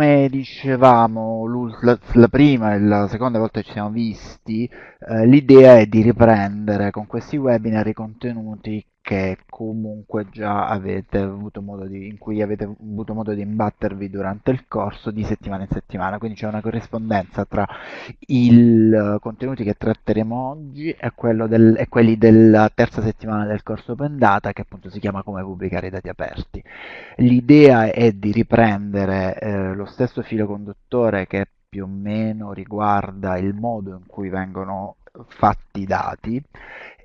come dicevamo la, la, prima e la seconda volta che ci siamo visti, eh, l'idea è di riprendere con questi webinar i contenuti che comunque già avete avuto modo di, in cui avete avuto modo di imbattervi durante il corso di settimana in settimana, quindi c'è una corrispondenza tra i contenuti che tratteremo oggi e, del, e, quelli della terza settimana del corso Open Data che appunto si chiama come pubblicare i dati aperti. L'idea è di riprendere eh, lo stesso filo conduttore che più o meno riguarda il modo in cui vengono fatti i dati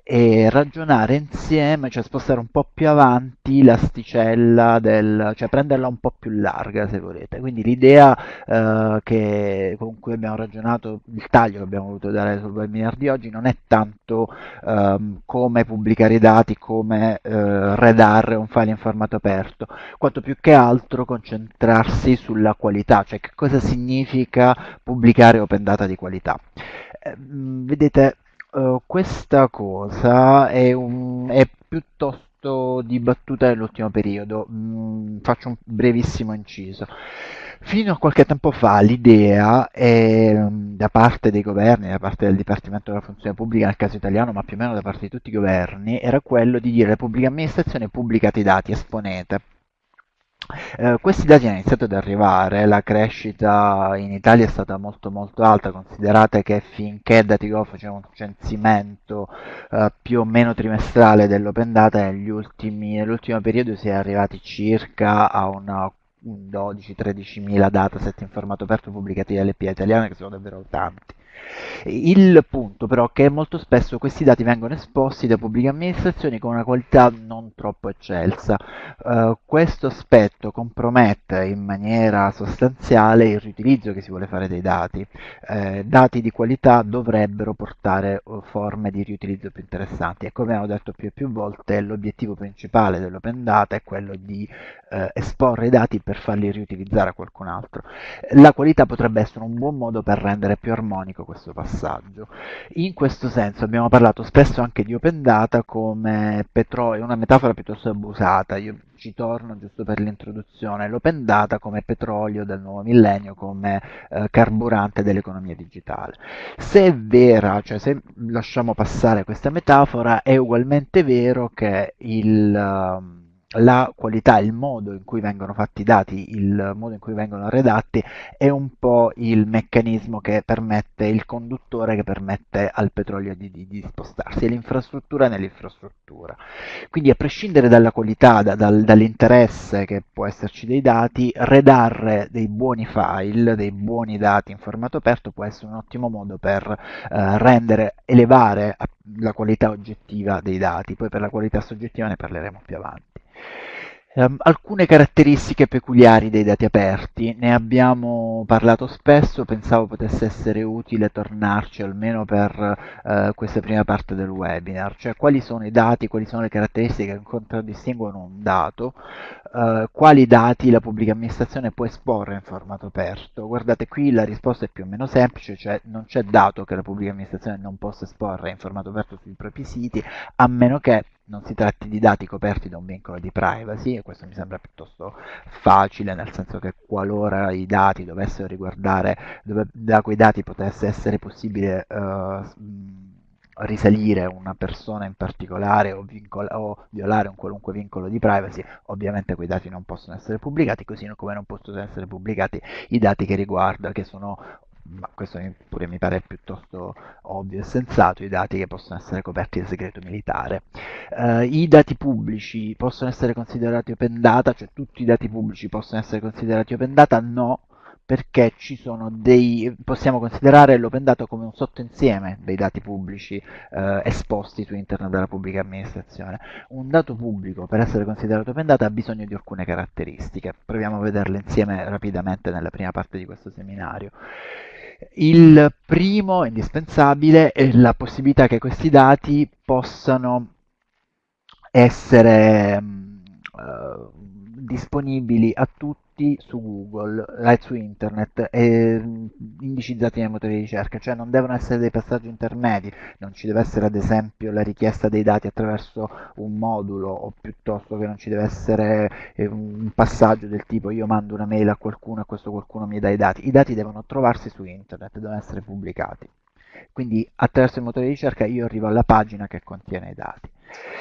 e ragionare insieme, cioè spostare un po' più avanti l'asticella del, cioè prenderla un po' più larga se volete. Quindi l'idea eh, con cui abbiamo ragionato, il taglio che abbiamo voluto dare sul webinar di oggi non è tanto ehm, come pubblicare i dati, come eh, redare un file in formato aperto, quanto più che altro concentrarsi sulla qualità, cioè che cosa significa pubblicare open data di qualità. Eh, vedete, Uh, questa cosa è, un, è, piuttosto dibattuta nell'ultimo periodo. Mm, faccio un brevissimo inciso. Fino a qualche tempo fa l'idea da parte dei governi, da parte del Dipartimento della Funzione Pubblica nel caso italiano, ma più o meno da parte di tutti i governi, era quello di dire alle pubbliche amministrazioni pubblicate i dati, esponete. Eh, questi dati hanno iniziato ad arrivare, la crescita in Italia è stata molto molto alta, considerate che finché Datigov faceva un censimento eh, più o meno trimestrale dell'open data, nell'ultimo periodo si è arrivati circa a una 12-13 mila dataset in formato aperto pubblicati dalle PA italiane, che sono davvero tanti. Il punto però è che molto spesso questi dati vengono esposti da pubbliche amministrazioni con una qualità non troppo eccelsa. Uh, questo aspetto compromette in maniera sostanziale il riutilizzo che si vuole fare dei dati. Uh, dati di qualità dovrebbero portare uh, forme di riutilizzo più interessanti e come abbiamo detto più e più volte l'obiettivo principale dell'open data è quello di eh, esporre i dati per farli riutilizzare a qualcun altro. La qualità potrebbe essere un buon modo per rendere più armonico questo passaggio. In questo senso abbiamo parlato spesso anche di open data come petrolio, una metafora piuttosto abusata, io ci torno giusto per l'introduzione, l'open data come petrolio del nuovo millennio, come eh, carburante dell'economia digitale. Se è vera, cioè se lasciamo passare questa metafora, è ugualmente vero che il... Um, la qualità, il modo in cui vengono fatti i dati, il modo in cui vengono redatti è un po' il meccanismo che permette, il conduttore che permette al petrolio di, di, di spostarsi, è l'infrastruttura nell'infrastruttura. Quindi a prescindere dalla qualità, da, dal, dall'interesse che può esserci dei dati, redare dei buoni file, dei buoni dati in formato aperto può essere un ottimo modo per eh, rendere, elevare la qualità oggettiva dei dati, poi per la qualità soggettiva ne parleremo più avanti. Um, alcune caratteristiche peculiari dei dati aperti, ne abbiamo parlato spesso, pensavo potesse essere utile tornarci almeno per uh, questa prima parte del webinar, cioè quali sono i dati, quali sono le caratteristiche che contraddistinguono un dato, uh, quali dati la pubblica amministrazione può esporre in formato aperto. Guardate qui la risposta è più o meno semplice, cioè non c'è dato che la pubblica amministrazione non possa esporre in formato aperto sui propri siti, a meno che non si tratti di dati coperti da un vincolo di privacy e questo mi sembra piuttosto facile nel senso che qualora i dati dovessero riguardare dove, da quei dati potesse essere possibile uh, risalire una persona in particolare o, o, violare un qualunque vincolo di privacy, ovviamente quei dati non possono essere pubblicati, così come non possono essere pubblicati i dati che riguardano, che sono ma questo pure mi pare piuttosto ovvio e sensato, i dati che possono essere coperti da segreto militare. Uh, I dati pubblici possono essere considerati open data, cioè tutti i dati pubblici possono essere considerati open data? No, perché dei, possiamo considerare l'open data come un sottoinsieme dei dati pubblici eh, esposti su internet dalla pubblica amministrazione. Un dato pubblico per essere considerato open data ha bisogno di alcune caratteristiche, proviamo a vederle insieme rapidamente nella prima parte di questo seminario. Il primo, indispensabile, è la possibilità che questi dati possano essere uh, disponibili a tutti tutti su Google, eh, su internet, e mm, indicizzati nei motori di ricerca, cioè non devono essere dei passaggi intermedi, non ci deve essere ad esempio la richiesta dei dati attraverso un modulo o piuttosto che non ci deve essere eh, un passaggio del tipo io mando una mail a qualcuno e questo qualcuno mi dà i dati, i dati devono trovarsi su internet, devono essere pubblicati. Quindi attraverso il motore di ricerca io arrivo alla pagina che contiene i dati.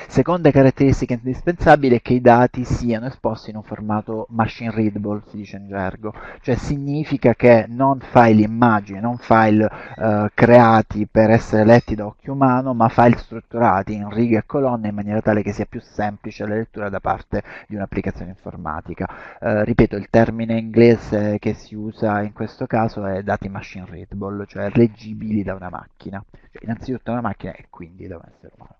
Seconda caratteristica indispensabile è che i dati siano esposti in un formato machine readable, si dice in gergo, cioè significa che non file immagini, non file eh, creati per essere letti da occhio umano, ma file strutturati in righe e colonne in maniera tale che sia più semplice la lettura da parte di un'applicazione informatica. Eh, ripeto, il termine inglese che si usa in questo caso è dati machine readable, cioè leggibili da una macchina, cioè, innanzitutto da una macchina e quindi da un essere umano.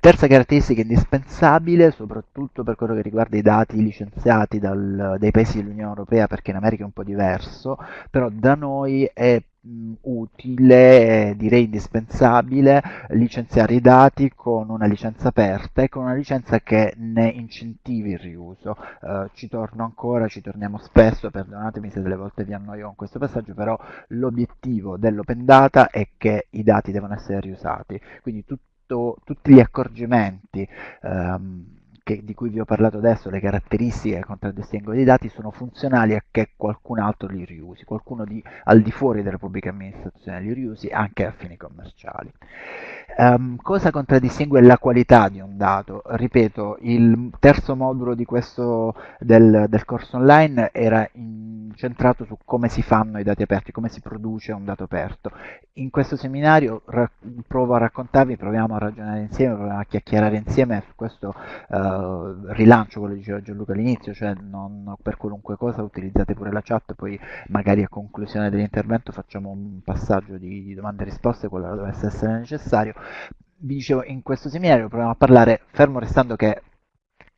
Terza caratteristica indispensabile, soprattutto per quello che riguarda i dati licenziati dal, dai paesi dell'Unione Europea, perché in America è un po' diverso, però da noi è utile, direi indispensabile, licenziare i dati con una licenza aperta e con una licenza che ne incentivi il riuso. Uh, ci torno ancora, ci torniamo spesso, perdonatemi se delle volte vi annoio con questo passaggio, però l'obiettivo dell'open data è che i dati devono essere riusati, quindi tutto tutto, tutti gli accorgimenti ehm, che, di cui vi ho parlato adesso, le caratteristiche che contraddistinguono i dati, sono funzionali a che qualcun altro li riusi, qualcuno di, al di fuori della pubblica amministrazione li riusi anche a fini commerciali. Um, cosa contraddistingue la qualità di un dato? Ripeto, il terzo modulo questo, del, del corso online era incentrato su come si fanno i dati aperti, come si produce un dato aperto. In questo seminario provo a raccontarvi, proviamo a ragionare insieme, proviamo a chiacchierare insieme su questo uh, rilancio, quello che diceva Gianluca all'inizio, cioè non per qualunque cosa utilizzate pure la chat, poi magari a conclusione dell'intervento facciamo un passaggio di, di domande e risposte, quello dovesse essere necessario vi dicevo, in questo seminario proviamo a parlare, fermo restando che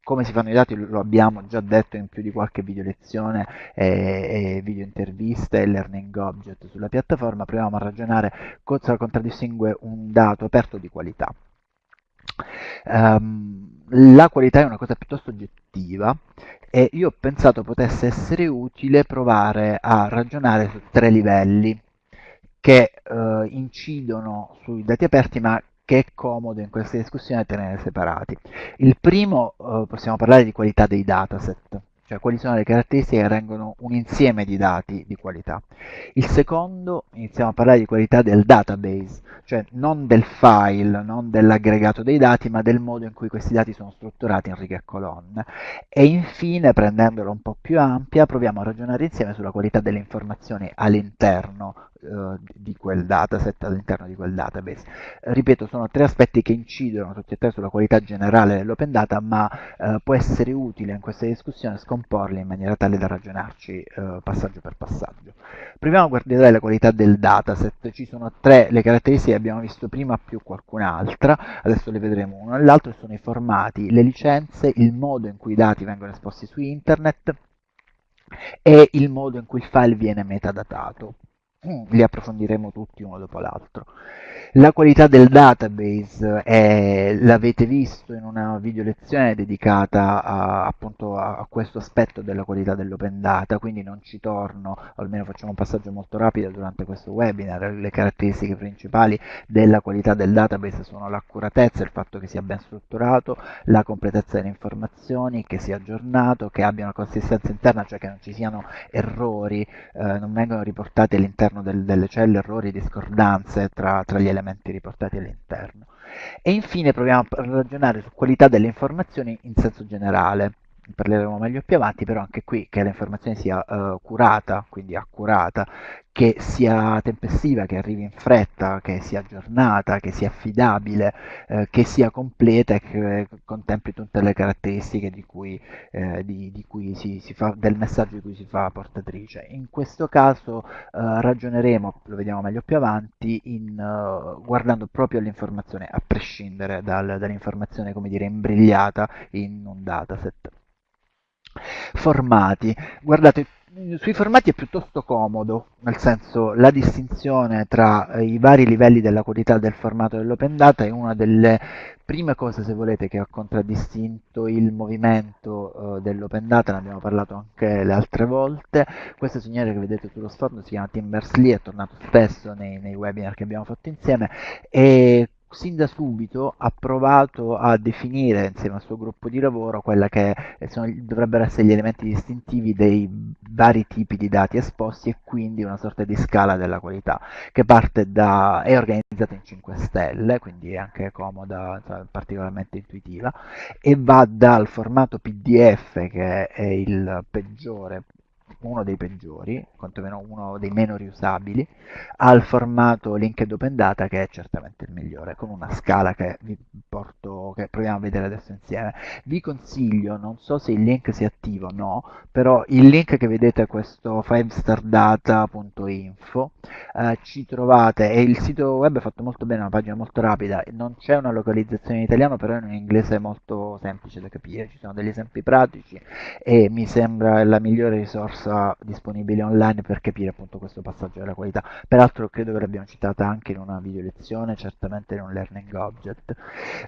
come si fanno i dati lo abbiamo già detto in più di qualche video lezione e, e video interviste e learning object sulla piattaforma, proviamo a ragionare cosa contraddistingue un dato aperto di qualità. Um, la qualità è una cosa piuttosto oggettiva e io ho pensato potesse essere utile provare a ragionare su tre livelli che uh, incidono sui dati aperti ma che è comodo in questa discussione tenere separati. Il primo, eh, possiamo parlare di qualità dei dataset, cioè quali sono le caratteristiche che rendono un insieme di dati di qualità. Il secondo, iniziamo a parlare di qualità del database, cioè non del file, non dell'aggregato dei dati, ma del modo in cui questi dati sono strutturati in righe e colonne. E infine, prendendolo un po' più ampia, proviamo a ragionare insieme sulla qualità delle informazioni all'interno di quel dataset all'interno di quel database. ripeto, sono tre aspetti che incidono tutti e tre sulla qualità generale dell'open data, ma eh, può essere utile in questa discussione scomporli in maniera tale da ragionarci eh, passaggio per passaggio. Proviamo a guardare la qualità del dataset, ci sono tre le caratteristiche che abbiamo visto prima più qualcun'altra, adesso le vedremo uno all'altro, sono i formati, le licenze, il modo in cui i dati vengono esposti su internet e il modo in cui il file viene metadatato. Li approfondiremo tutti uno dopo l'altro. La qualità del database l'avete visto in una video lezione dedicata a, appunto a, questo aspetto della qualità dell'open data, quindi non ci torno, almeno facciamo un passaggio molto rapido durante questo webinar. Le caratteristiche principali della qualità del database sono l'accuratezza, il fatto che sia ben strutturato, la completezza delle informazioni, che sia aggiornato, che abbia una consistenza interna, cioè che non ci siano errori, eh, non vengono riportati all'interno del, delle celle errori, discordanze tra, tra gli elementi riportati all'interno. E infine proviamo a ragionare su qualità delle informazioni in senso generale parleremo meglio più avanti, però anche qui che l'informazione sia uh, curata, quindi accurata, che sia tempestiva, che arrivi in fretta, che sia aggiornata, che sia affidabile, eh, che sia completa e che contempli tutte le caratteristiche di cui, eh, di, di cui si, si fa, del messaggio di cui si fa portatrice. In questo caso eh, ragioneremo, lo vediamo meglio più avanti, in, uh, guardando proprio all'informazione, a prescindere dal, dall'informazione, come dire, imbrigliata in un dataset. Formati. Guardate, sui formati è piuttosto comodo, nel senso la distinzione tra eh, i vari livelli della qualità del formato dell'open data è una delle prime cose, se volete, che ha contraddistinto il movimento eh, dell'open data, ne abbiamo parlato anche le altre volte. Questo signore che vedete sullo sfondo si chiama Tim Berners-Lee, è tornato spesso nei, nei webinar che abbiamo fatto insieme e sin da subito ha provato a definire insieme al suo gruppo di lavoro quella che sono, dovrebbero essere gli elementi distintivi dei vari tipi di dati esposti e quindi una sorta di scala della qualità che parte da, è organizzata in 5 stelle, quindi è anche comoda, particolarmente intuitiva, e va dal formato PDF che è il peggiore uno dei peggiori, quantomeno uno dei meno riusabili, al formato linked open data che è certamente il migliore, con una scala che vi porto, che proviamo a vedere adesso insieme. Vi consiglio, non so se il link sia attivo o no, però il link che vedete è questo 5stardata.info, eh, ci trovate, e il sito web è fatto molto bene, è una pagina molto rapida, non c'è una localizzazione in italiano, però è in inglese molto semplice da capire, ci sono degli esempi pratici e mi sembra la migliore risorsa risorsa disponibile online per capire appunto questo passaggio della qualità. Peraltro credo che l'abbiamo citata anche in una video lezione, certamente in un learning object.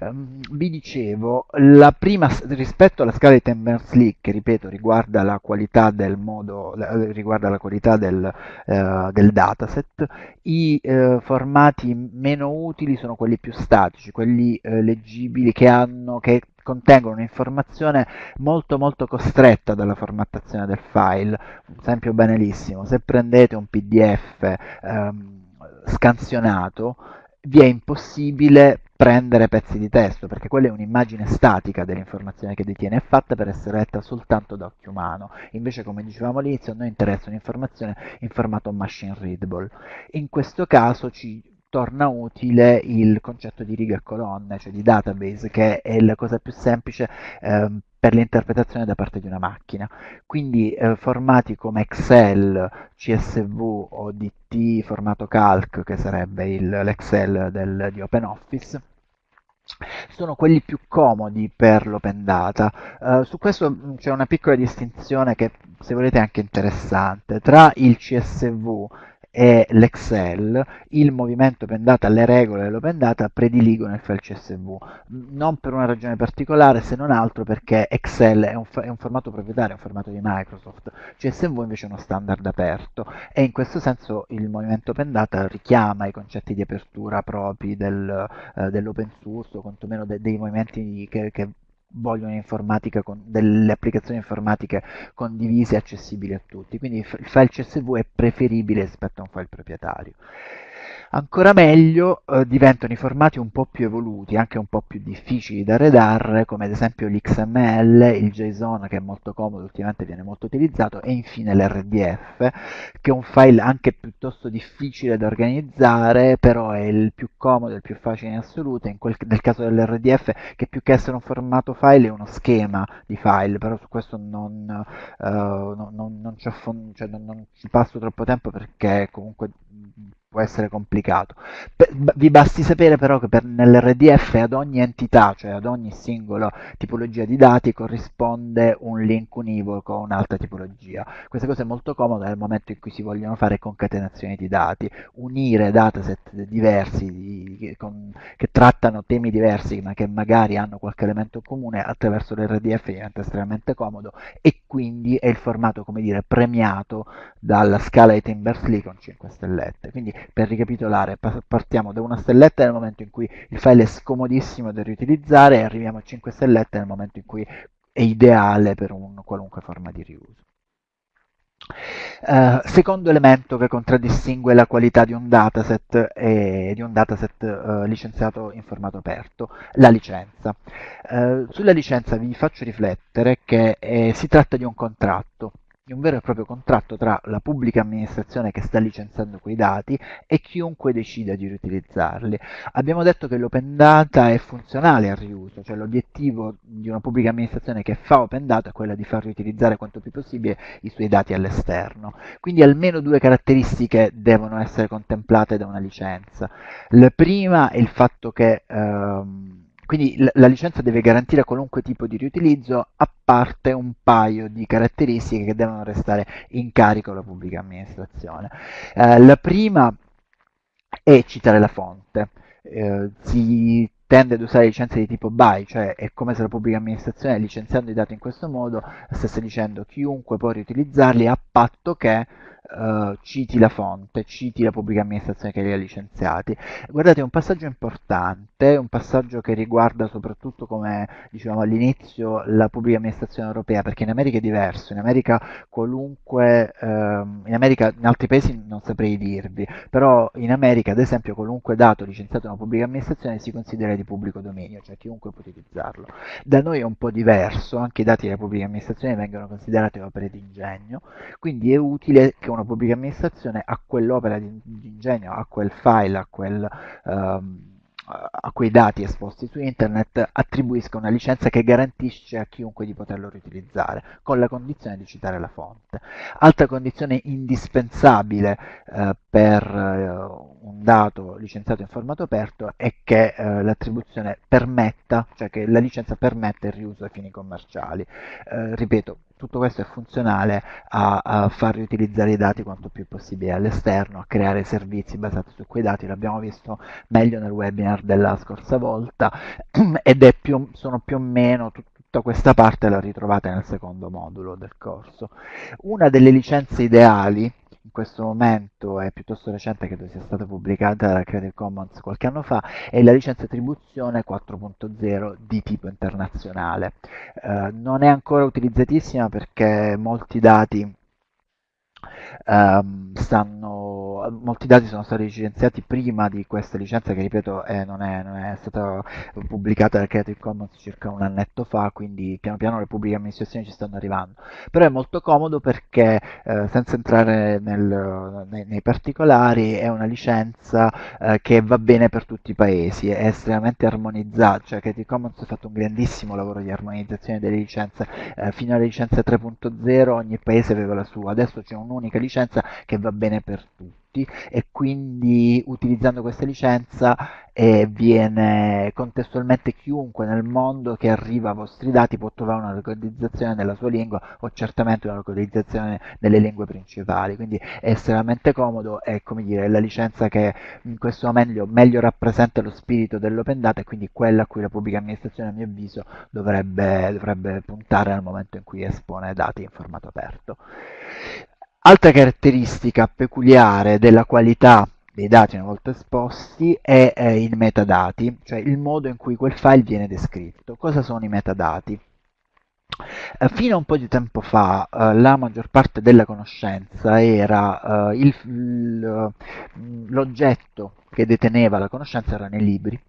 Um, vi dicevo, la prima, rispetto alla scala di Ten Berners-Lee, che ripeto riguarda la qualità del modo, riguarda la qualità del, uh, del dataset, i uh, formati meno utili sono quelli più statici, quelli uh, leggibili che hanno, che contengono un'informazione molto molto costretta dalla formattazione del file. Un esempio banalissimo, se prendete un PDF ehm, scansionato, vi è impossibile prendere pezzi di testo, perché quella è un'immagine statica dell'informazione che detiene, è fatta per essere letta soltanto da occhio umano. Invece, come dicevamo all'inizio, a noi interessa un'informazione in formato machine readable. In questo caso ci torna utile il concetto di righe e colonne, cioè di database, che è la cosa più semplice eh, per l'interpretazione da parte di una macchina. Quindi eh, formati come Excel, CSV o DT, formato calc, che sarebbe l'Excel del, di OpenOffice, sono quelli più comodi per l'open data. Uh, su questo mm, c'è una piccola distinzione che se volete è anche interessante tra il CSV e l'Excel, il movimento open data, le regole dell'open data prediligono il file CSV, non per una ragione particolare se non altro perché Excel è un, è un formato proprietario, è un formato di Microsoft, CSV invece è uno standard aperto e in questo senso il movimento open data richiama i concetti di apertura propri del, eh, dell'open source o quantomeno de, dei movimenti che, che vogliono con, delle applicazioni informatiche condivise e accessibili a tutti. Quindi il file CSV è preferibile rispetto a un file proprietario. Ancora meglio eh, diventano i formati un po' più evoluti, anche un po' più difficili da redare, come ad esempio l'XML, il JSON che è molto comodo, ultimamente viene molto utilizzato, e infine l'RDF, che è un file anche piuttosto difficile da organizzare, però è il più comodo, il più facile in assoluto, in quel, nel caso dell'RDF, che più che essere un formato file è uno schema di file, però su questo non, uh, non, non, non ci, cioè non ci passo troppo tempo perché comunque può essere complicato. vi basti sapere però che per, nell'RDF ad ogni entità, cioè ad ogni singola tipologia di dati, corrisponde un link univoco a un'altra tipologia. Questa cosa è molto comoda nel momento in cui si vogliono fare concatenazioni di dati, unire dataset diversi di, con, che trattano temi diversi ma che magari hanno qualche elemento comune attraverso l'RDF diventa estremamente comodo e quindi è il formato, come dire, premiato dalla scala di Timbersley con 5 stellette. Quindi per ricapitolare, partiamo da una stelletta nel momento in cui il file è scomodissimo da riutilizzare e arriviamo a 5 stellette nel momento in cui è ideale per un qualunque forma di riuso. Uh, secondo elemento che contraddistingue la qualità di un dataset e di un dataset uh, licenziato in formato aperto, la licenza. Uh, sulla licenza vi faccio riflettere che eh, si tratta di un contratto di un vero e proprio contratto tra la pubblica amministrazione che sta licenziando quei dati e chiunque decida di riutilizzarli. Abbiamo detto che l'open data è funzionale al riuso, cioè l'obiettivo di una pubblica amministrazione che fa open data è quello di far riutilizzare quanto più possibile i suoi dati all'esterno. Quindi almeno due caratteristiche devono essere contemplate da una licenza. La prima è il fatto che ehm, quindi la licenza deve garantire qualunque tipo di riutilizzo, a parte un paio di caratteristiche che devono restare in carico alla pubblica amministrazione. Eh, la prima è citare la fonte. Eh, si tende ad usare licenze di tipo BY, cioè è come se la pubblica amministrazione licenziando i dati in questo modo stesse dicendo chiunque può riutilizzarli a patto che uh, citi la fonte, citi la pubblica amministrazione che li ha licenziati. Guardate, è un passaggio importante, un passaggio che riguarda soprattutto, come dicevamo all'inizio, la pubblica amministrazione europea, perché in America è diverso, in America qualunque, uh, in America, in altri paesi non saprei dirvi, però in America ad esempio qualunque dato licenziato da una pubblica amministrazione si considera di pubblico dominio, cioè chiunque può utilizzarlo. Da noi è un po' diverso, anche i dati della pubblica amministrazione vengono considerati opere di ingegno, quindi è utile che una una pubblica amministrazione a quell'opera di, di ingegno, a quel file, a quel... Um, a quei dati esposti su internet attribuisca una licenza che garantisce a chiunque di poterlo riutilizzare, con la condizione di citare la fonte. Altra condizione indispensabile eh, per eh, un dato licenziato in formato aperto è che eh, l'attribuzione permetta, cioè che la licenza permetta il riuso a fini commerciali. Eh, ripeto, tutto questo è funzionale a, a, far riutilizzare i dati quanto più possibile all'esterno, a creare servizi basati su quei dati, l'abbiamo visto meglio nel webinar della scorsa volta ed più, sono più o meno tutta questa parte la ritrovate nel secondo modulo del corso. Una delle licenze ideali in questo momento è piuttosto recente, credo sia stata pubblicata da Creative Commons qualche anno fa, è la licenza attribuzione 4.0 di tipo internazionale. Eh, non è ancora utilizzatissima perché molti dati um, stanno, molti dati sono stati licenziati prima di questa licenza che ripeto eh, non, è, non, è, stata pubblicata da Creative Commons circa un annetto fa, quindi piano piano le pubbliche amministrazioni ci stanno arrivando. Però è molto comodo perché eh, senza entrare nel, nei, nei, particolari è una licenza eh, che va bene per tutti i paesi, è estremamente armonizzata, cioè Creative Commons ha fatto un grandissimo lavoro di armonizzazione delle licenze, eh, fino alla licenza 3.0 ogni paese aveva la sua, adesso c'è un'unica licenza licenza che va bene per tutti e quindi utilizzando questa licenza eh, viene contestualmente chiunque nel mondo che arriva ai vostri dati può trovare una localizzazione nella sua lingua o certamente una localizzazione nelle lingue principali. Quindi è estremamente comodo è come dire la licenza che in questo momento meglio rappresenta lo spirito dell'open data e quindi quella a cui la pubblica amministrazione a mio avviso dovrebbe, dovrebbe puntare nel momento in cui espone dati in formato aperto Altra caratteristica peculiare della qualità dei dati una volta esposti è eh, i metadati, cioè il modo in cui quel file viene descritto. Cosa sono i metadati? Eh, fino a un po' di tempo fa eh, la maggior parte della conoscenza era eh, l'oggetto che deteneva la conoscenza erano i libri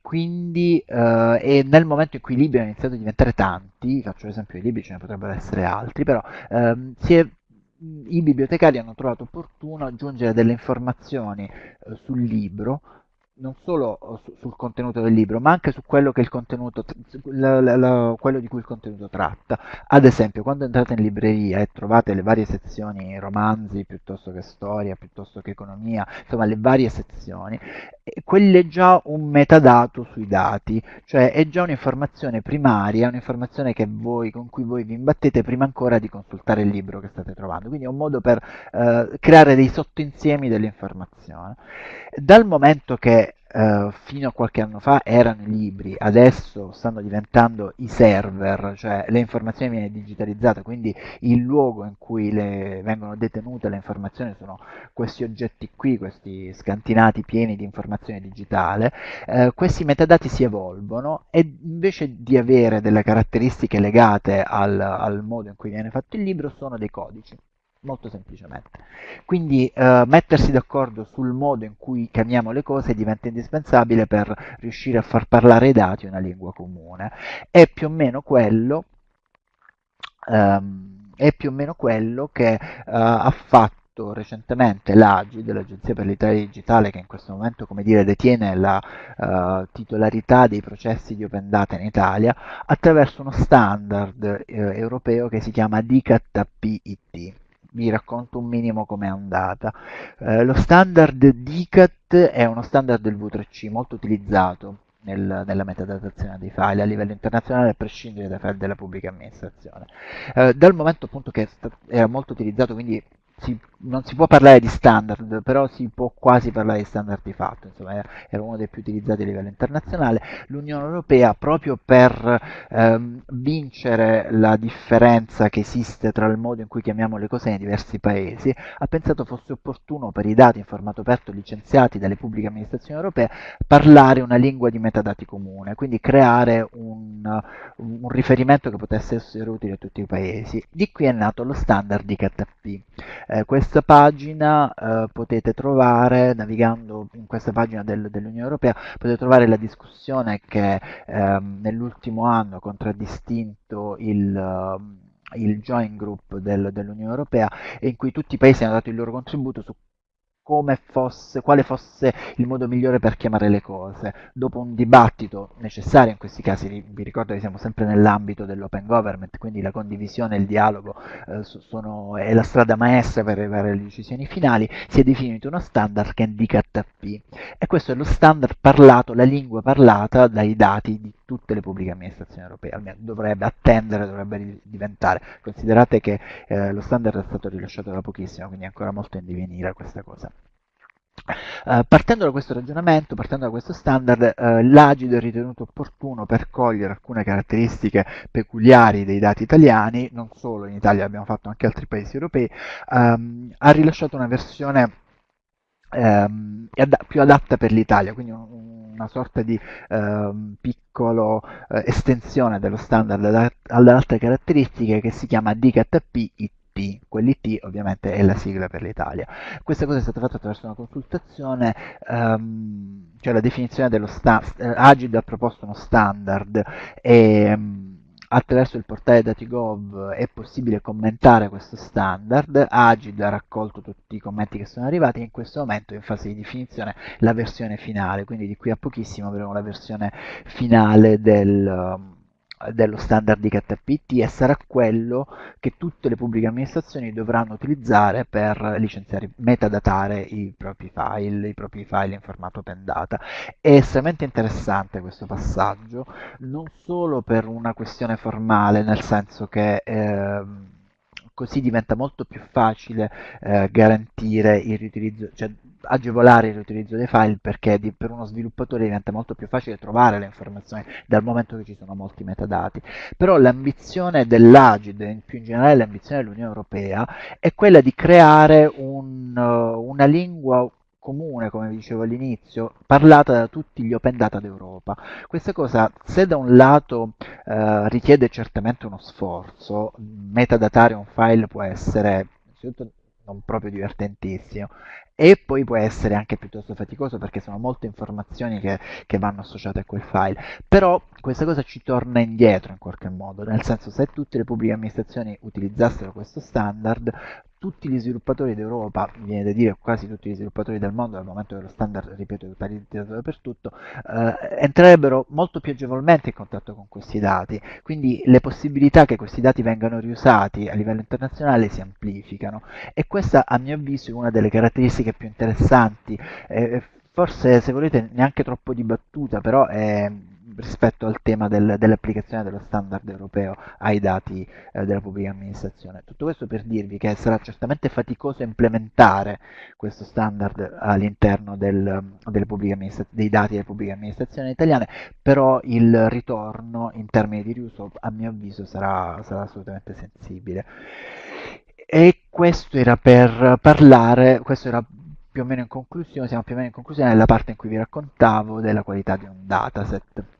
quindi eh, e nel momento in cui i libri hanno iniziato a diventare tanti, faccio l'esempio i libri, ce ne potrebbero essere altri, però ehm, si è i bibliotecari hanno trovato opportuno aggiungere delle informazioni eh, sul libro non solo eh, su, sul contenuto del libro, ma anche su quello, la, la, la, quello, di cui il contenuto tratta. Ad esempio, quando entrate in libreria e trovate le varie sezioni, romanzi piuttosto che storia, piuttosto che economia, insomma le varie sezioni, quello è già un metadato sui dati, cioè è già un'informazione primaria, un'informazione con cui voi vi imbattete prima ancora di consultare il libro che state trovando. Quindi è un modo per eh, creare dei sottoinsiemi dell'informazione. Dal momento che Uh, fino a qualche anno fa erano i libri, adesso stanno diventando i server, cioè le informazioni vengono digitalizzate, quindi il luogo in cui le, vengono detenute le informazioni sono questi oggetti qui, questi scantinati pieni di informazione digitale, uh, questi metadati si evolvono e invece di avere delle caratteristiche legate al, al modo in cui viene fatto il libro sono dei codici molto semplicemente. Quindi eh, mettersi d'accordo sul modo in cui chiamiamo le cose diventa indispensabile per riuscire a far parlare i dati una lingua comune. È più o meno quello, ehm, o meno quello che eh, ha fatto recentemente l'AGI, l'Agenzia per l'Italia Digitale, che in questo momento come dire, detiene la uh, titolarità dei processi di open data in Italia, attraverso uno standard eh, europeo che si chiama DICAT PIT vi racconto un minimo com'è andata. Eh, lo standard DICAT è uno standard del V3C molto utilizzato nel, nella metadatazione dei file a livello internazionale a prescindere dai file della pubblica amministrazione. Eh, dal momento appunto che era molto utilizzato, quindi si, non si può parlare di standard, però si può quasi parlare di standard di fatto, insomma era uno dei più utilizzati a livello internazionale. L'Unione Europea, proprio per ehm, vincere la differenza che esiste tra il modo in cui chiamiamo le cose nei diversi paesi, ha pensato fosse opportuno per i dati in formato aperto licenziati dalle pubbliche amministrazioni europee parlare una lingua di metadati comune, quindi creare un, un riferimento che potesse essere utile a tutti i paesi. Di qui è nato lo standard di KTP. Eh, questa pagina eh, potete trovare, navigando in questa pagina del, dell'Unione Europea, potete trovare la discussione che ehm, nell'ultimo anno ha contraddistinto il... Uh, il joint group del, dell'Unione Europea in cui tutti i paesi hanno dato il loro contributo su come fosse, quale fosse il modo migliore per chiamare le cose. Dopo un dibattito necessario in questi casi, vi ricordo che siamo sempre nell'ambito dell'open government, quindi la condivisione e il dialogo eh, sono, è la strada maestra per arrivare alle decisioni finali, si è definito uno standard che indica TP e questo è lo standard parlato, la lingua parlata dai dati di tutte le pubbliche amministrazioni europee, almeno dovrebbe attendere, dovrebbe diventare. Considerate che eh, lo standard è stato rilasciato da pochissimo, quindi è ancora molto in divenire questa cosa. Uh, partendo da questo ragionamento, partendo da questo standard, uh, l'Agido è ritenuto opportuno per cogliere alcune caratteristiche peculiari dei dati italiani, non solo in Italia, abbiamo fatto anche altri paesi europei, um, ha rilasciato una versione um, più adatta per l'Italia, quindi un, una sorta di um, piccolo uh, estensione dello standard ad, ad altre caratteristiche che si chiama DKP IT, quell'IT ovviamente è la sigla per l'Italia. Questa cosa è stata fatta attraverso una consultazione, um, cioè la definizione dello standard, Agid ha proposto uno standard e um, attraverso il portale DatiGov è possibile commentare questo standard, Agid ha raccolto tutti i commenti che sono arrivati e in questo momento è in fase di definizione la versione finale, quindi di qui a pochissimo avremo la versione finale del dello standard di KTPT e sarà quello che tutte le pubbliche amministrazioni dovranno utilizzare per licenziare, metadatare i propri file, i propri file in formato open data. È estremamente interessante questo passaggio, non solo per una questione formale, nel senso che eh, così diventa molto più facile eh, garantire il riutilizzo, cioè agevolare il riutilizzo dei file perché di, per uno sviluppatore diventa molto più facile trovare le informazioni dal momento che ci sono molti metadati. Però l'ambizione dell'Agid, in più in generale l'ambizione dell'Unione Europea, è quella di creare un, una lingua comune, come vi dicevo all'inizio, parlata da tutti gli open data d'Europa. Questa cosa, se da un lato eh, richiede certamente uno sforzo, metadatare un file può essere non proprio divertentissimo e poi può essere anche piuttosto faticoso perché sono molte informazioni che, che, vanno associate a quel file però questa cosa ci torna indietro in qualche modo nel senso se tutte le pubbliche amministrazioni utilizzassero questo standard tutti gli sviluppatori d'Europa, viene da dire quasi tutti gli sviluppatori del mondo, dal momento che lo standard, ripeto, è utilizzato dappertutto, eh, entrerebbero molto più agevolmente in contatto con questi dati, quindi le possibilità che questi dati vengano riusati a livello internazionale si amplificano. E questa a mio avviso è una delle caratteristiche più interessanti, eh, forse se volete neanche troppo dibattuta, però è rispetto al tema del, dell'applicazione dello standard europeo ai dati eh, della pubblica amministrazione. Tutto questo per dirvi che sarà certamente faticoso implementare questo standard all'interno dei dati delle pubbliche amministrazioni italiane, però il ritorno in termini di riuso a mio avviso sarà, sarà assolutamente sensibile. E questo era per parlare, questo era più o meno in conclusione, siamo più o meno in conclusione nella parte in cui vi raccontavo della qualità di un dataset.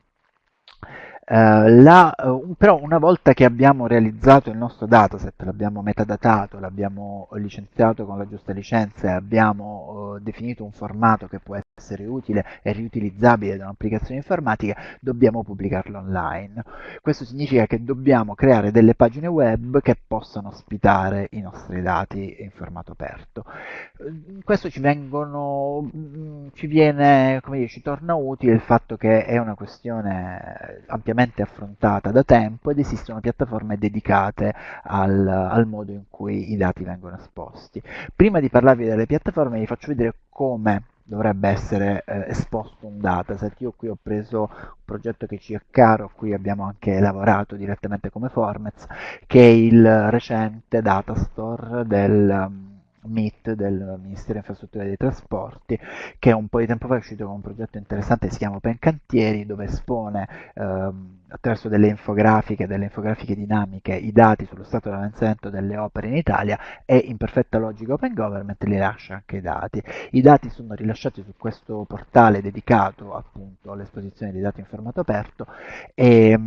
Uh, la, uh, però una volta che abbiamo realizzato il nostro dataset, l'abbiamo metadatato, l'abbiamo licenziato con la giusta licenza e abbiamo uh, definito un formato che può essere utile e riutilizzabile da un'applicazione informatica, dobbiamo pubblicarlo online. Questo significa che dobbiamo creare delle pagine web che possano ospitare i nostri dati in formato aperto. Questo ci, vengono, mm, ci viene, come dire, ci torna utile il fatto che è una questione ampiamente ampiamente affrontata da tempo ed esistono piattaforme dedicate al, al modo in cui i dati vengono esposti. Prima di parlarvi delle piattaforme vi faccio vedere come dovrebbe essere eh, esposto un dataset. Io qui ho preso un progetto che ci è caro, a cui abbiamo anche lavorato direttamente come Formats, che è il recente datastore del MIT del Ministero Infrastrutture dei Trasporti che un po' di tempo fa è uscito con un progetto interessante si chiama Open Cantieri dove espone ehm, attraverso delle infografiche, delle infografiche dinamiche i dati sullo stato di avanzamento delle opere in Italia e in perfetta logica Open Government li lascia anche i dati. I dati sono rilasciati su questo portale dedicato appunto all'esposizione di dati in formato aperto e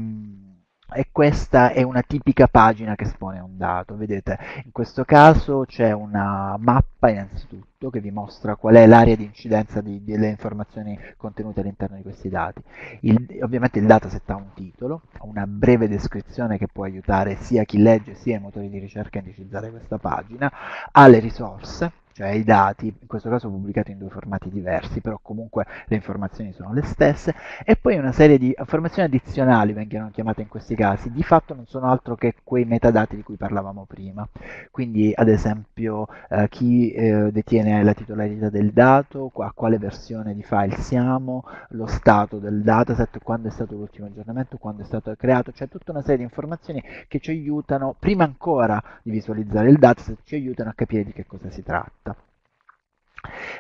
e questa è una tipica pagina che espone un dato. Vedete, in questo caso c'è una mappa innanzitutto che vi mostra qual è l'area di incidenza di, delle informazioni contenute all'interno di questi dati. Il, ovviamente il dataset ha un titolo, una breve descrizione che può aiutare sia chi legge sia i motori di ricerca a indicizzare questa pagina, ha le risorse, cioè i dati, in questo caso pubblicati in due formati diversi, però comunque le informazioni sono le stesse, e poi una serie di informazioni addizionali vengono chiamate in questi casi, di fatto non sono altro che quei metadati di cui parlavamo prima, quindi ad esempio eh, chi eh, detiene la titolarità del dato, a quale versione di file siamo, lo stato del dataset, quando è stato l'ultimo aggiornamento, quando è stato creato, cioè tutta una serie di informazioni che ci aiutano, prima ancora di visualizzare il dataset, ci aiutano a capire di che cosa si tratta.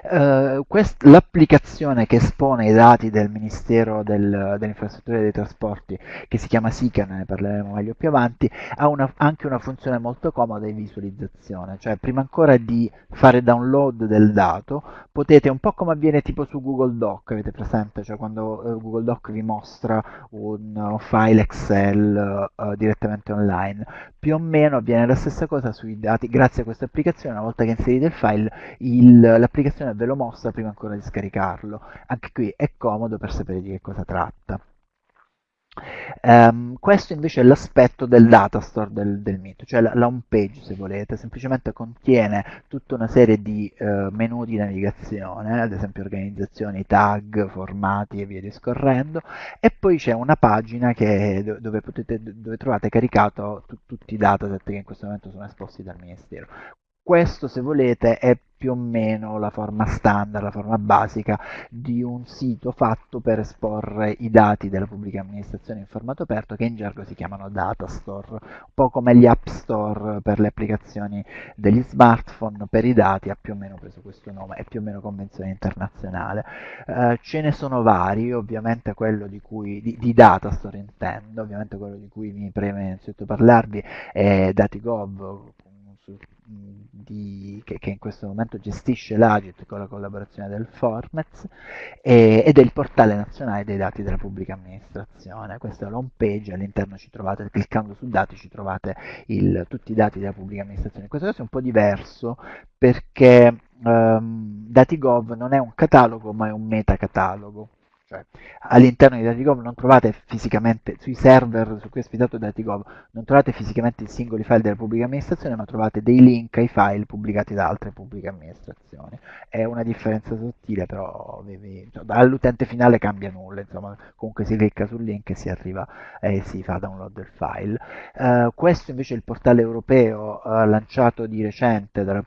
Uh, l'applicazione che espone i dati del Ministero del, delle e dei Trasporti, che si chiama SICAN, ne parleremo meglio più avanti, ha una, anche una funzione molto comoda di visualizzazione, cioè prima ancora di fare download del dato, potete, un po' come avviene tipo su Google Doc, avete presente, cioè quando uh, Google Doc vi mostra un uh, file Excel direttamente online, più o meno avviene la stessa cosa sui dati, grazie a questa applicazione, una volta che inserite il file, l'applicazione ve lo mostra prima ancora di scaricarlo. Anche qui è comodo per sapere di che cosa tratta. Um, questo invece è l'aspetto del datastore del, del mito, cioè la, la, home page se volete, semplicemente contiene tutta una serie di uh, menu di navigazione, ad esempio organizzazioni, tag, formati e via discorrendo, e poi c'è una pagina che, dove, potete, dove trovate caricato tutti i dataset che in questo momento sono esposti dal Ministero. Questo, se volete, è più o meno la forma standard, la forma basica di un sito fatto per esporre i dati della pubblica amministrazione in formato aperto che in gergo si chiamano data store, un po' come gli app store per le applicazioni degli smartphone, per i dati ha più o meno preso questo nome, è più o meno convenzione internazionale. Eh, ce ne sono vari, ovviamente quello di cui, di, di data store intendo, ovviamente quello di cui mi preme innanzitutto parlarvi è DatiGov, di, che, che, in questo momento gestisce l'Agit con la collaborazione del Formez e, è il portale nazionale dei dati della pubblica amministrazione. Questa è l'home page, all'interno ci trovate, cliccando su dati ci trovate il, tutti i dati della pubblica amministrazione. In questo caso è un po' diverso perché um, DatiGov non è un catalogo ma è un metacatalogo cioè, all'interno di DatiGov non trovate fisicamente, sui server su cui è ospitato DatiGov, non trovate fisicamente i singoli file della pubblica amministrazione, ma trovate dei link ai file pubblicati da altre pubbliche amministrazioni. È una differenza sottile, però cioè, all'utente finale cambia nulla, insomma, comunque si clicca sul link e si arriva e si fa download del file. Uh, questo invece è il portale europeo uh, lanciato di recente dal,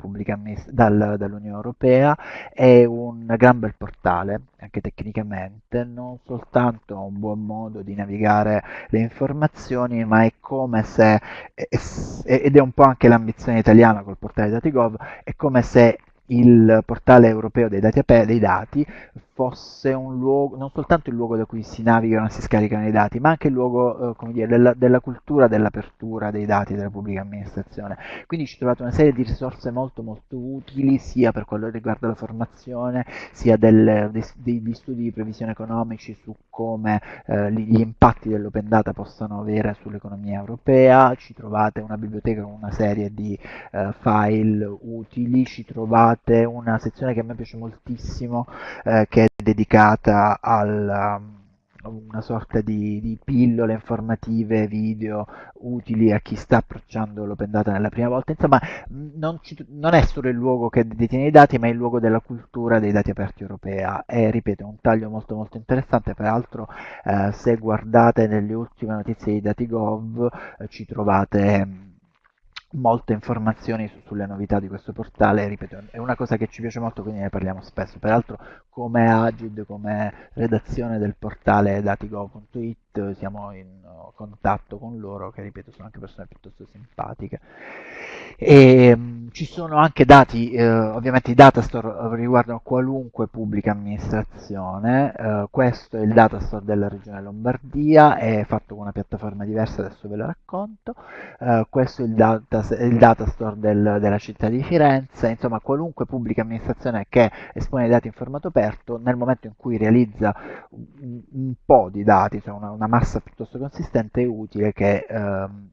dall'Unione Europea, è un gran bel portale, anche tecnicamente, non soltanto un buon modo di navigare le informazioni, ma è come se, ed è un po' anche l'ambizione italiana col portale DatiGov, è come se il portale europeo dei dati, dei dati fosse un luogo, non soltanto il luogo da cui si navigano e si scaricano i dati, ma anche il luogo eh, dire, della, della, cultura dell'apertura dei dati della pubblica amministrazione. Quindi ci trovate una serie di risorse molto molto utili sia per quello che riguarda la formazione, sia del, dei, degli studi di previsione economici su come eh, gli impatti dell'open data possano avere sull'economia europea, ci trovate una biblioteca con una serie di eh, file utili, ci trovate una sezione che a me piace moltissimo eh, dedicata a um, una sorta di, di, pillole informative, video utili a chi sta approcciando l'open data nella prima volta. Insomma, non, ci, non, è solo il luogo che detiene i dati, ma è il luogo della cultura dei dati aperti europea. E ripeto, un taglio molto molto interessante. Peraltro, eh, se guardate nelle ultime notizie di DatiGov, eh, ci trovate molte informazioni su, sulle novità di questo portale, ripeto, è una cosa che ci piace molto, quindi ne parliamo spesso. Peraltro come Agid, come redazione del portale datigo.it siamo in contatto con loro, che ripeto sono anche persone piuttosto simpatiche. E, um, ci sono anche dati, eh, ovviamente i datastore riguardano qualunque pubblica amministrazione, eh, questo è il datastore della regione Lombardia, è fatto con una piattaforma diversa, adesso ve la racconto, eh, questo è il, data, il datastore del, della città di Firenze, insomma qualunque pubblica amministrazione che espone i dati in formato aperto, nel momento in cui realizza un, un po' di dati, cioè una, una, massa piuttosto consistente, è utile che ehm,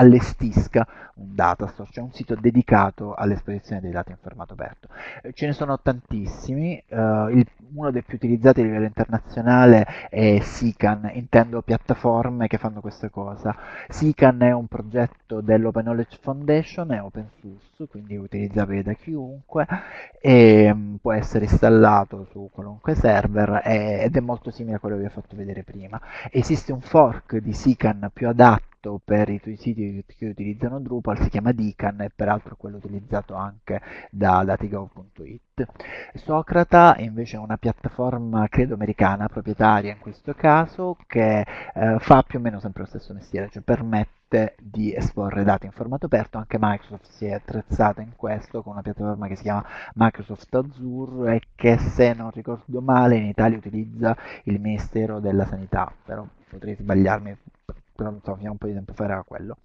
allestisca un datastore, cioè un sito dedicato all'esposizione dei dati in formato aperto. Eh, ce ne sono tantissimi, uh, il, uno dei più utilizzati a livello internazionale è SICAN, intendo piattaforme che fanno questa cosa. SICAN è un progetto dell'Open Knowledge Foundation, è open source, quindi utilizzabile da chiunque e um, può essere installato su qualunque server ed è molto simile a quello che vi ho fatto vedere prima. Esiste un fork di SICAN più adatto per i tuoi siti che utilizzano Drupal si chiama Dican e peraltro quello utilizzato anche da datigov.it. Socrata invece è una piattaforma credo americana, proprietaria in questo caso, che eh, fa più o meno sempre lo stesso mestiere, cioè permette di esporre dati in formato aperto, anche Microsoft si è attrezzata in questo con una piattaforma che si chiama Microsoft Azure e che se non ricordo male in Italia utilizza il Ministero della Sanità, però potrei sbagliarmi, però fino a un po' di tempo fa era quello.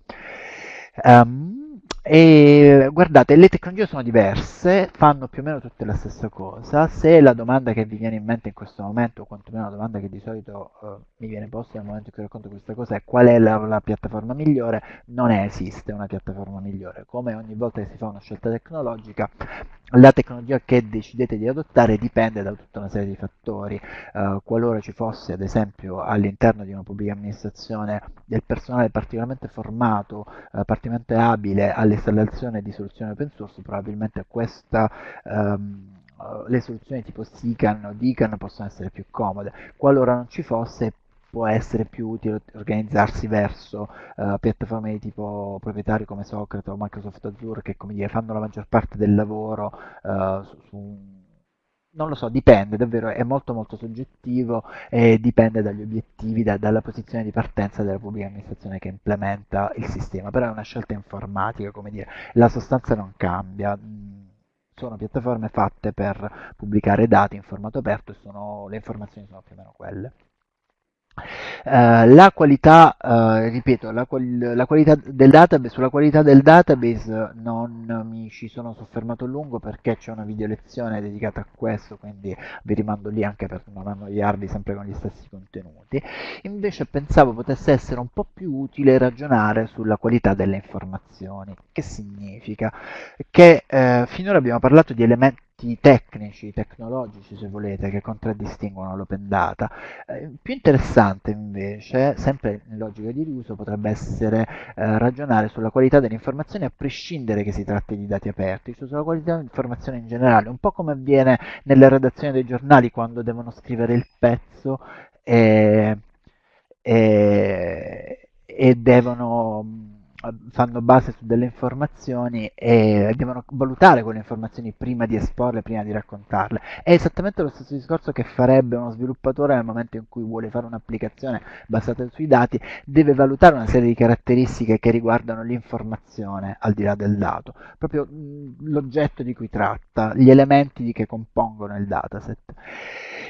Um, e guardate, le tecnologie sono diverse, fanno più o meno tutte la stessa cosa. Se la domanda che vi viene in mente in questo momento, o quantomeno la domanda che di solito uh, mi viene posta nel momento in cui racconto questa cosa, è qual è la, la, piattaforma migliore, non esiste una piattaforma migliore. Come ogni volta che si fa una scelta tecnologica, la tecnologia che decidete di adottare dipende da tutta una serie di fattori. Uh, qualora ci fosse, ad esempio, all'interno di una pubblica amministrazione del personale particolarmente formato, uh, particolarmente abile all'installazione di soluzioni open source, probabilmente questa um, le soluzioni tipo SICAN o DICAN possono essere più comode. Qualora non ci fosse, può essere più utile organizzarsi verso uh, piattaforme di tipo proprietario come Socrate o Microsoft Azure che come dire, fanno la maggior parte del lavoro uh, su, su non lo so, dipende, davvero è molto molto soggettivo e dipende dagli obiettivi, da, dalla posizione di partenza della pubblica amministrazione che implementa il sistema, però è una scelta informatica, come dire, la sostanza non cambia, mm, sono piattaforme fatte per pubblicare dati in formato aperto e sono, le informazioni sono più o meno quelle. Uh, la qualità, uh, ripeto, la, quali la, qualità del database, sulla qualità del database non mi ci sono soffermato a lungo perché c'è una video lezione dedicata a questo, quindi vi rimando lì anche per non annoiarvi sempre con gli stessi contenuti. Invece pensavo potesse essere un po' più utile ragionare sulla qualità delle informazioni. Che significa? Che eh, finora abbiamo parlato di elementi tecnici, tecnologici se volete, che contraddistinguono l'open data. Eh, più interessante invece, sempre in logica di riuso, potrebbe essere eh, ragionare sulla qualità delle informazioni a prescindere che si tratti di dati aperti, cioè sulla qualità dell'informazione in generale, un po' come avviene nelle redazioni dei giornali quando devono scrivere il pezzo e, e, e devono fanno base su delle informazioni e devono valutare quelle informazioni prima di esporle, prima di raccontarle. È esattamente lo stesso discorso che farebbe uno sviluppatore nel momento in cui vuole fare un'applicazione basata sui dati, deve valutare una serie di caratteristiche che riguardano l'informazione al di là del dato, proprio l'oggetto di cui tratta, gli elementi che compongono il dataset.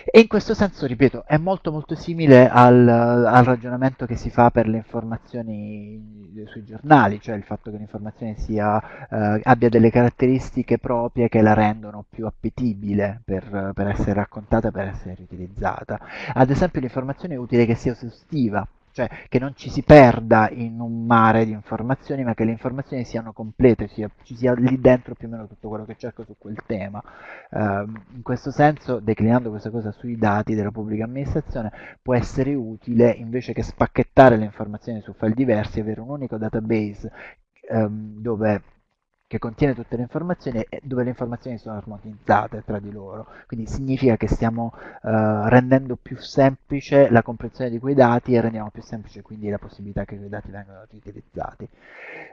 E in questo senso, ripeto, è molto molto simile al, al ragionamento che si fa per le informazioni sui giornali, cioè il fatto che l'informazione sia, eh, abbia delle caratteristiche proprie che la rendono più appetibile per, per essere raccontata, per essere riutilizzata. Ad esempio l'informazione è utile che sia esaustiva, cioè che non ci si perda in un mare di informazioni, ma che le informazioni siano complete, sia, ci sia lì dentro più o meno tutto quello che cerco su quel tema. Uh, in questo senso, declinando questa cosa sui dati della pubblica amministrazione, può essere utile invece che spacchettare le informazioni su file diversi, avere un unico database um, dove che contiene tutte le informazioni e dove le informazioni sono armonizzate tra di loro. Quindi significa che stiamo eh, rendendo più semplice la comprensione di quei dati e rendiamo più semplice quindi la possibilità che quei dati vengano utilizzati.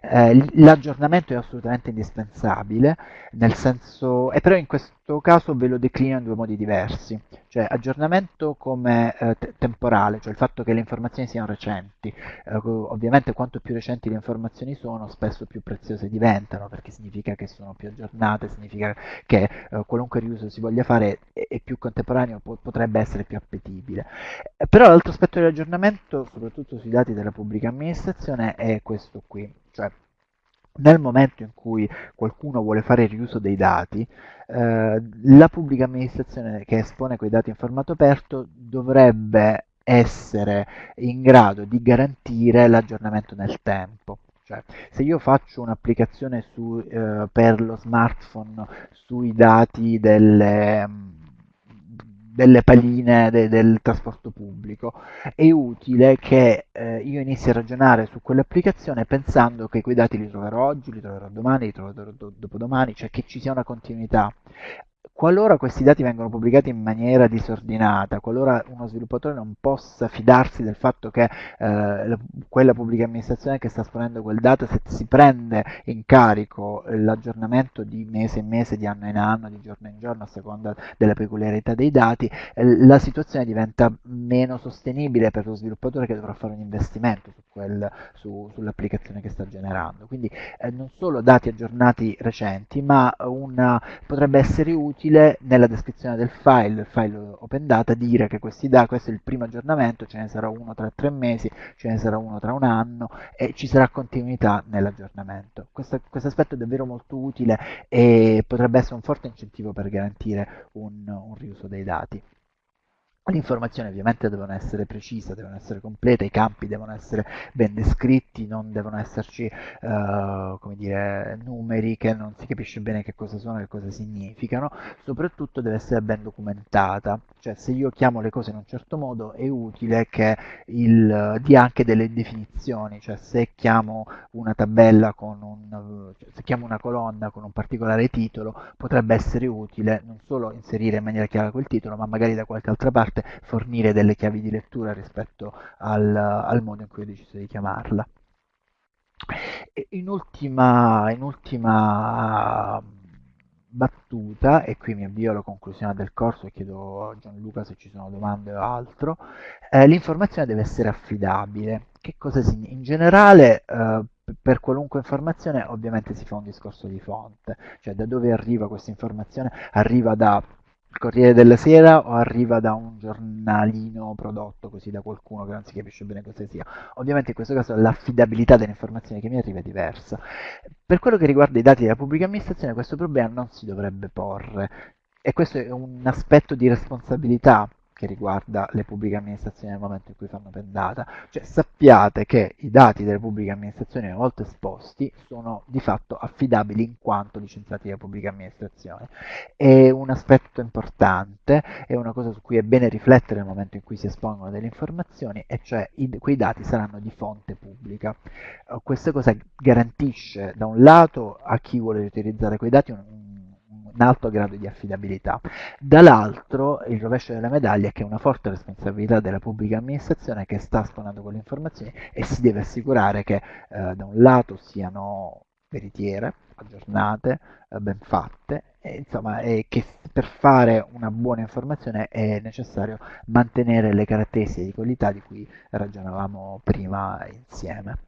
Eh, l'aggiornamento è assolutamente indispensabile, nel senso, e però in questo caso ve lo declino in due modi diversi, cioè aggiornamento come eh, temporale, cioè il fatto che le informazioni siano recenti. Eh, ovviamente quanto più recenti le informazioni sono, spesso più preziose diventano, perché significa che sono più aggiornate, significa che eh, qualunque riuso si voglia fare è, è più contemporaneo, po potrebbe essere più appetibile. Eh, però l'altro aspetto dell'aggiornamento, soprattutto sui dati della pubblica amministrazione, è questo qui, cioè nel momento in cui qualcuno vuole fare riuso dei dati, eh, la pubblica amministrazione che espone quei dati in formato aperto dovrebbe essere in grado di garantire l'aggiornamento nel tempo. Cioè, se io faccio un'applicazione eh, per lo smartphone sui dati delle, delle palline de, del trasporto pubblico, è utile che eh, io inizi a ragionare su quell'applicazione pensando che quei dati li troverò oggi, li troverò domani, li troverò dopodomani, cioè che ci sia una continuità. Qualora questi dati vengono pubblicati in maniera disordinata, qualora uno sviluppatore non possa fidarsi del fatto che eh, quella pubblica amministrazione che sta esponendo quel dataset si prende in carico l'aggiornamento di mese in mese, di anno in anno, di giorno in giorno, a seconda della peculiarità dei dati, eh, la situazione diventa meno sostenibile per lo sviluppatore che dovrà fare un investimento su su, sull'applicazione che sta generando. Quindi eh, non solo dati aggiornati recenti, ma una, potrebbe essere utile utile nella descrizione del file, il file open data, dire che questi dati, questo è il primo aggiornamento, ce ne sarà uno tra tre mesi, ce ne sarà uno tra un anno e ci sarà continuità nell'aggiornamento. Questo, questo, aspetto è davvero molto utile e potrebbe essere un forte incentivo per garantire un, un riuso dei dati. Le informazioni ovviamente devono essere precise, devono essere complete, i campi devono essere ben descritti, non devono esserci come dire, numeri che non si capisce bene che cosa sono e cosa significano, soprattutto deve essere ben documentata, cioè se io chiamo le cose in un certo modo è utile che il, dia anche delle definizioni, cioè se chiamo una tabella con un, cioè se chiamo una colonna con un particolare titolo potrebbe essere utile non solo inserire in maniera chiara quel titolo ma magari da qualche altra parte parte fornire delle chiavi di lettura rispetto al, al modo in cui ho deciso di chiamarla. In ultima, in ultima battuta, e qui mi avvio alla conclusione del corso e chiedo a Gianluca se ci sono domande o altro, eh, l'informazione deve essere affidabile. Che cosa significa? In generale, eh, per qualunque informazione ovviamente si fa un discorso di fonte, cioè da dove arriva questa informazione? Arriva da il Corriere della Sera o arriva da un giornalino prodotto così da qualcuno che non si capisce bene cosa sia. Ovviamente in questo caso l'affidabilità delle informazioni che mi arriva è diversa. Per quello che riguarda i dati della pubblica amministrazione questo problema non si dovrebbe porre e questo è un aspetto di responsabilità che riguarda le pubbliche amministrazioni nel momento in cui fanno pendata. Cioè sappiate che i dati delle pubbliche amministrazioni una volta esposti sono di fatto affidabili in quanto licenziati da pubbliche amministrazioni. È un aspetto importante, è una cosa su cui è bene riflettere nel momento in cui si espongono delle informazioni e cioè i, quei dati saranno di fonte pubblica. Uh, questa cosa garantisce da un lato a chi vuole utilizzare quei dati un, un alto grado di affidabilità. Dall'altro il rovescio della medaglia è che è una forte responsabilità della pubblica amministrazione che sta esponendo quelle informazioni e si deve assicurare che eh, da un lato siano veritiere, aggiornate, eh, ben fatte, e, insomma, e che per fare una buona informazione è necessario mantenere le caratteristiche di qualità di cui ragionavamo prima insieme.